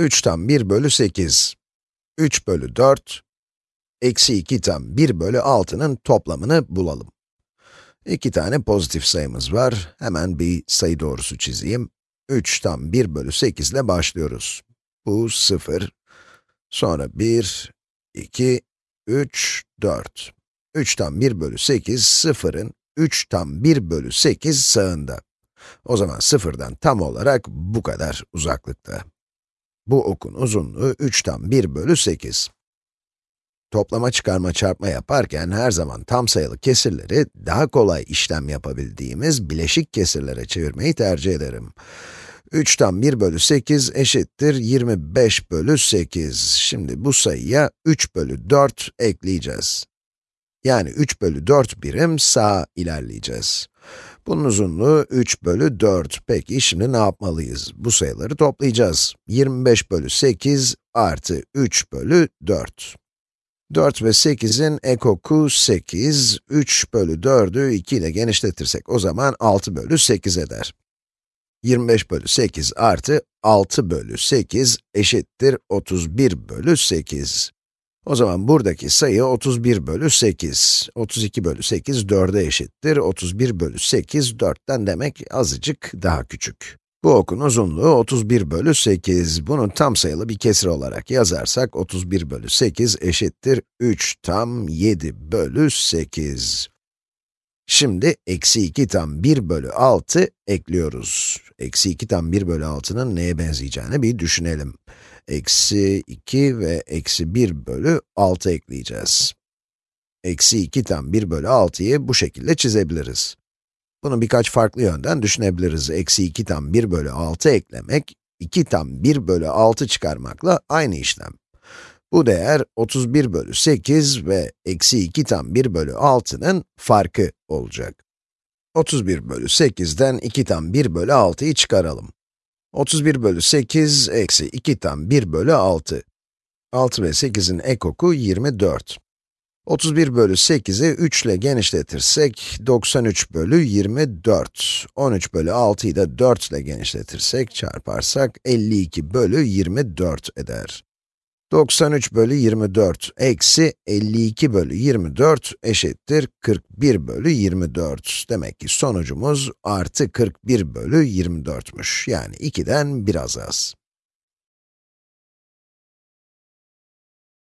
3 tam 1 bölü 8, 3 bölü 4, eksi 2 tam 1 bölü 6'nın toplamını bulalım. İki tane pozitif sayımız var. Hemen bir sayı doğrusu çizeyim. 3 tam 1 bölü 8 ile başlıyoruz. Bu 0. Sonra 1, 2, 3, 4. 3 tam 1 bölü 8, 0'ın 3 tam 1 bölü 8 sağında. O zaman 0'dan tam olarak bu kadar uzaklıkta. Bu okun uzunluğu 3 tam 1 bölü 8. Toplama, çıkarma, çarpma yaparken her zaman tam sayılı kesirleri daha kolay işlem yapabildiğimiz bileşik kesirlere çevirmeyi tercih ederim. 3 tam 1 bölü 8 eşittir 25 bölü 8. Şimdi bu sayıya 3 bölü 4 ekleyeceğiz. Yani 3 bölü 4 birim sağa ilerleyeceğiz. Bunun uzunluğu 3 bölü 4. Peki şimdi ne yapmalıyız? Bu sayıları toplayacağız. 25 bölü 8 artı 3 bölü 4. 4 ve 8'in ekoku 8, 3 bölü 4'ü 2 ile genişletirsek o zaman 6 bölü 8 eder. 25 bölü 8 artı 6 bölü 8 eşittir 31 bölü 8. O zaman buradaki sayı 31 bölü 8. 32 bölü 8 4'e eşittir. 31 bölü 8 4'ten demek azıcık daha küçük. Bu okun uzunluğu 31 bölü 8. Bunu tam sayılı bir kesir olarak yazarsak 31 bölü 8 eşittir 3 tam 7 bölü 8. Şimdi eksi 2 tam 1 bölü 6 ekliyoruz. Eksi 2 tam 1 bölü 6'nın neye benzeyeceğini bir düşünelim. Eksi 2 ve eksi 1 bölü 6 ekleyeceğiz. Eksi 2 tam 1 bölü 6'yı bu şekilde çizebiliriz. Bunu birkaç farklı yönden düşünebiliriz. Eksi 2 tam 1 bölü 6 eklemek, 2 tam 1 bölü 6 çıkarmakla aynı işlem. Bu değer 31 bölü 8 ve eksi 2 tam 1 bölü 6'nın farkı olacak. 31 bölü 8'den 2 tam 1 bölü 6'yı çıkaralım. 31 bölü 8 eksi 2 tam 1 bölü 6. 6 ve 8'in ekoku 24. 31 bölü 8'i 3 ile genişletirsek 93 bölü 24. 13 bölü 6'yı da 4 ile genişletirsek, çarparsak 52 bölü 24 eder. 93 bölü 24 eksi 52 bölü 24 eşittir 41 bölü 24. Demek ki sonucumuz artı 41 bölü 24'müş. Yani 2'den biraz az.